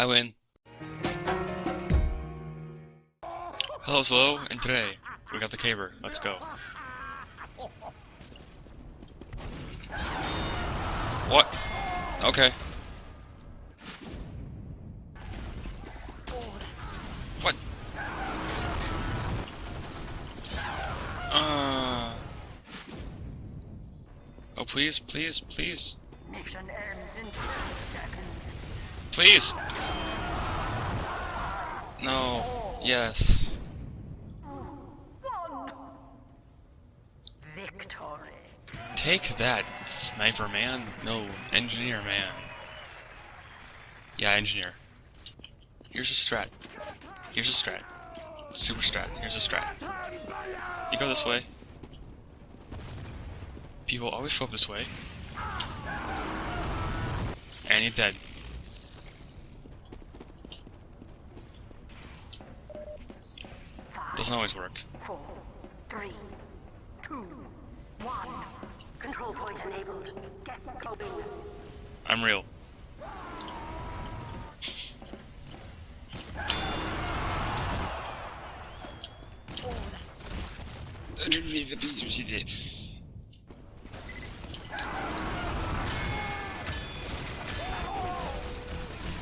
I win. Hello, Slow, and today we got the caber. Let's go. What? Okay. What? Uh. Oh, please, please, please. Mission ends in 10 seconds. Please! No. Yes. Victory. Take that, sniper man. No, engineer man. Yeah, engineer. Here's a strat. Here's a strat. Super strat. Here's a strat. You go this way. People always show up this way. And you're dead. Doesn't always work. Four, three, two, one. Control point enabled. Get going. I'm real.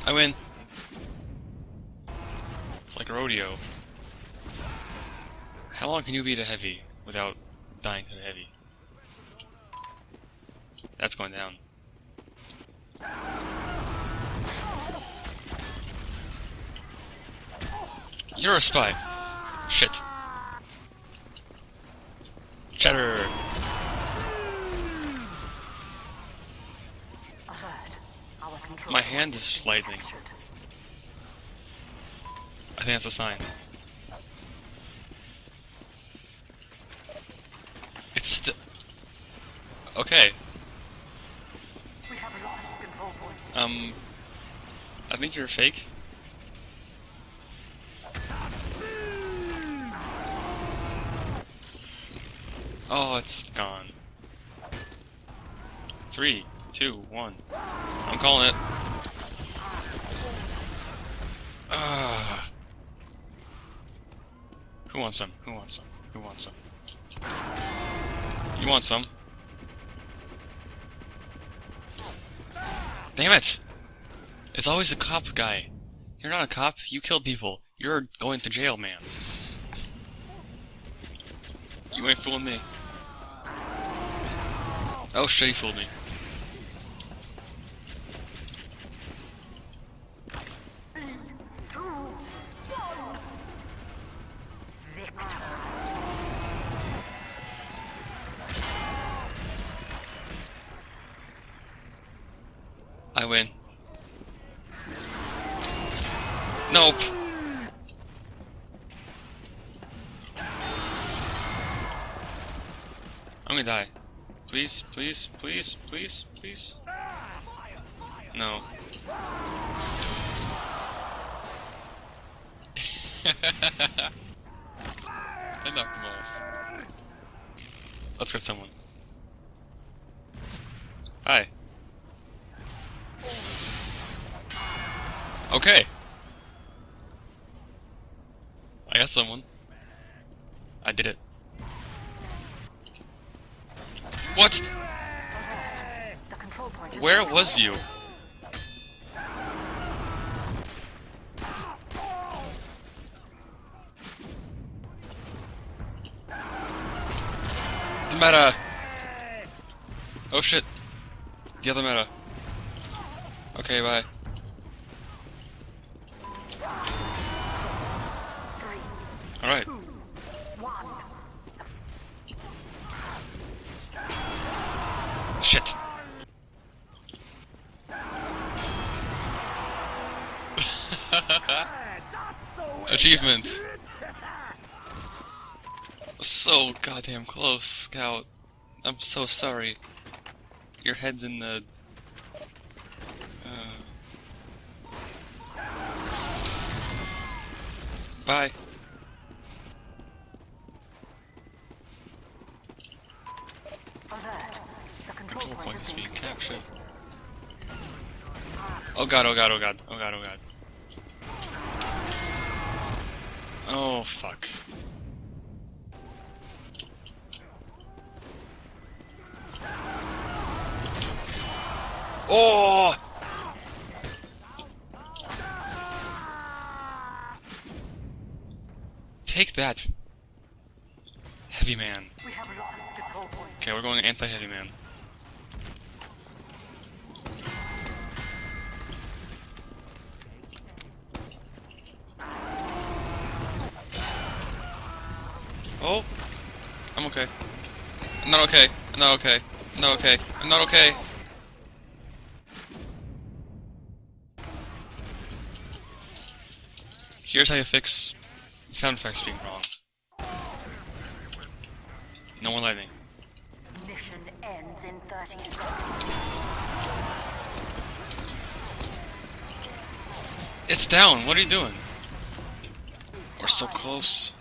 I win. It's like a rodeo. How long can you beat a heavy without dying to the heavy? That's going down. You're a spy. Shit. Control My hand is lightning. I think that's a sign. It's still. Okay. We have lost control point. Um. I think you're fake. Oh, it's gone. Three, two, one. I'm calling it. Ah. Who wants some? Who wants some? Who wants some? You want some? Damn it! It's always the cop guy. You're not a cop, you kill people. You're going to jail, man. You ain't fooling me. Oh shit, he fooled me. I win. Nope. I'm gonna die. Please, please, please, please, please. No. I knocked him off. Let's get someone. Hi. Okay. I got someone. I did it. What? Where was you? The meta! Oh shit. The other meta. Okay, bye. Shit. Achievement. So goddamn close, Scout. I'm so sorry. Your head's in the. Uh... Bye. Oh god, oh god, oh god, oh god, oh god. Oh, fuck. Oh! Take that! Heavy man. Okay, we're going anti-heavy man. Oh! I'm okay. I'm not okay. I'm not okay. I'm not okay. I'm not okay. Here's how you fix sound effects being wrong. No more lightning. Mission ends in 30 seconds. It's down. What are you doing? We're so close.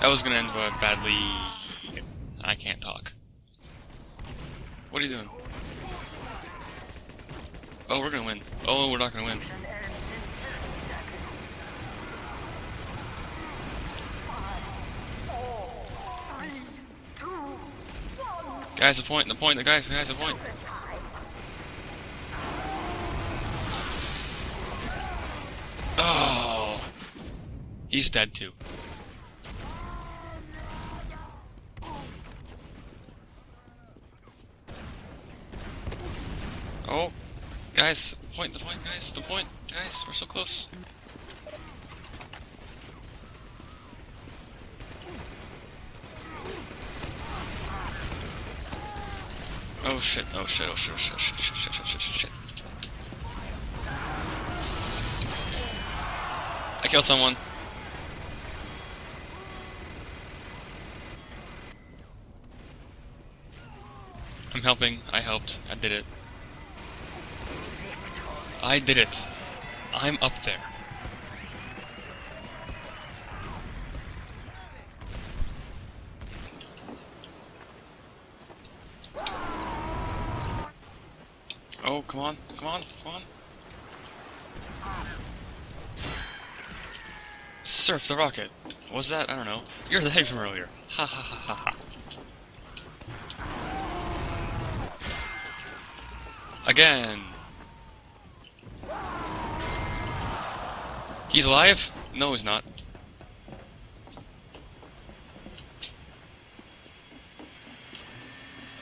That was gonna end badly. I can't talk. What are you doing? Oh, we're gonna win. Oh, we're not gonna win. Mission ends in 30 seconds. Five, four, three, two, one. Guys, the point. The point. The guys. The guys. The point. Oh, he's dead too. Oh, guys, the point. The point, guys. The point, guys. We're so close. Oh shit, oh shit, oh shit, oh shit, oh, shit, shit, shit, shit, shit, shit, shit. I killed someone. I'm helping. I helped. I did it. I did it. I'm up there. Oh, come on, come on, come on. Surf the rocket. Was that? I don't know. You're the head from earlier. Ha ha ha ha ha. Again. He's alive? No, he's not.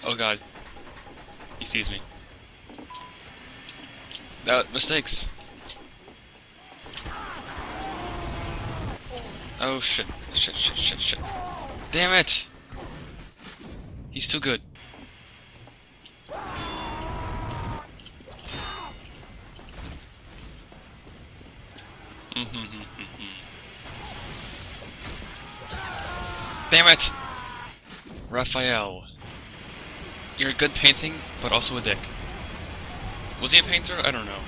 Oh god. He sees me. That mistakes. Oh shit. Shit, shit, shit, shit. Damn it! He's too good. Damn it! Raphael. You're a good painting, but also a dick. Was he a painter? I don't know.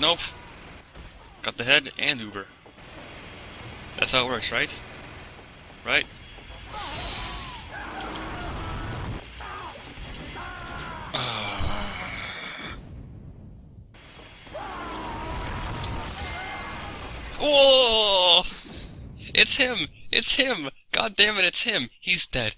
Nope. Got the head and Uber. That's how it works, right? Right? It's him! It's him! God damn it, it's him! He's dead.